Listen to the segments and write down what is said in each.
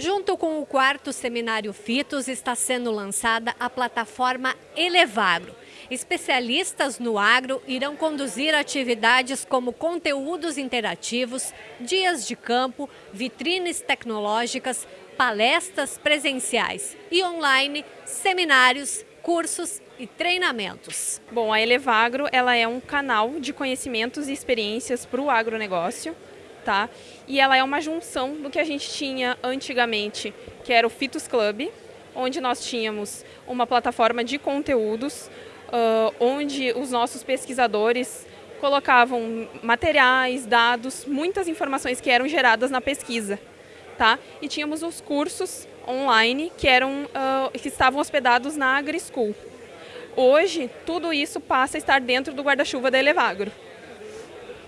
Junto com o quarto seminário Fitos, está sendo lançada a plataforma Elevagro. Especialistas no agro irão conduzir atividades como conteúdos interativos, dias de campo, vitrines tecnológicas, palestras presenciais e online, seminários, cursos e treinamentos. Bom, a Elevagro ela é um canal de conhecimentos e experiências para o agronegócio tá? E ela é uma junção do que a gente tinha antigamente, que era o Fitos Club, onde nós tínhamos uma plataforma de conteúdos, uh, onde os nossos pesquisadores colocavam materiais, dados, muitas informações que eram geradas na pesquisa, tá? E tínhamos os cursos online que eram uh, que estavam hospedados na AgriSchool. Hoje, tudo isso passa a estar dentro do guarda-chuva da Elevagro.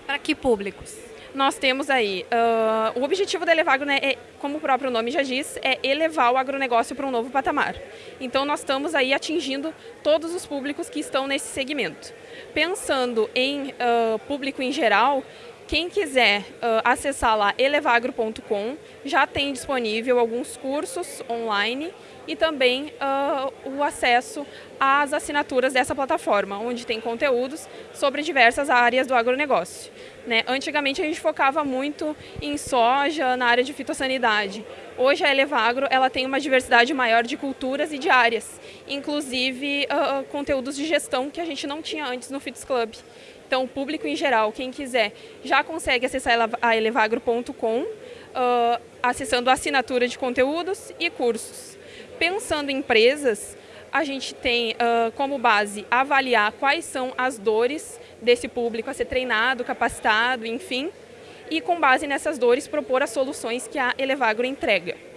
Para que públicos? Nós temos aí, uh, o objetivo da Elevagro, né, é, como o próprio nome já diz, é elevar o agronegócio para um novo patamar. Então nós estamos aí atingindo todos os públicos que estão nesse segmento. Pensando em uh, público em geral, quem quiser uh, acessar lá elevagro.com, já tem disponível alguns cursos online e também uh, o acesso às assinaturas dessa plataforma, onde tem conteúdos sobre diversas áreas do agronegócio. Né? Antigamente a gente focava muito em soja, na área de fitossanidade. Hoje a Elevagro ela tem uma diversidade maior de culturas e de áreas, inclusive uh, conteúdos de gestão que a gente não tinha antes no Fitos Club. Então o público em geral, quem quiser, já consegue acessar a elevagro.com, uh, acessando a assinatura de conteúdos e cursos. Pensando em empresas, a gente tem uh, como base avaliar quais são as dores desse público a ser treinado, capacitado, enfim, e com base nessas dores propor as soluções que a Elevagro entrega.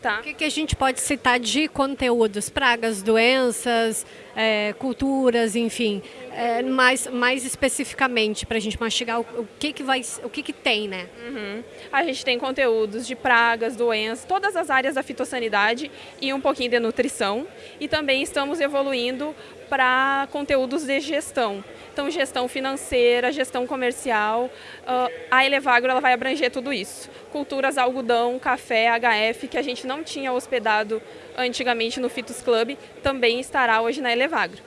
Tá. O que, que, a gente pode citar de conteúdos? Pragas, doenças, é, culturas, enfim, é, mais, mais especificamente para a gente mastigar o, o, que, que vai, o que, que tem, né? Uhum. A gente tem conteúdos de pragas, doenças, todas as áreas da fitossanidade e um pouquinho de nutrição. E também estamos evoluindo para conteúdos de gestão. Então, gestão financeira, gestão comercial. Uh, a Elevagro ela vai abranger tudo isso. Culturas, algodão, café, HF, que a gente não tinha hospedado antigamente no Fitos Club, também estará hoje na Elevagro.